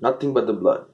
Nothing but the blood.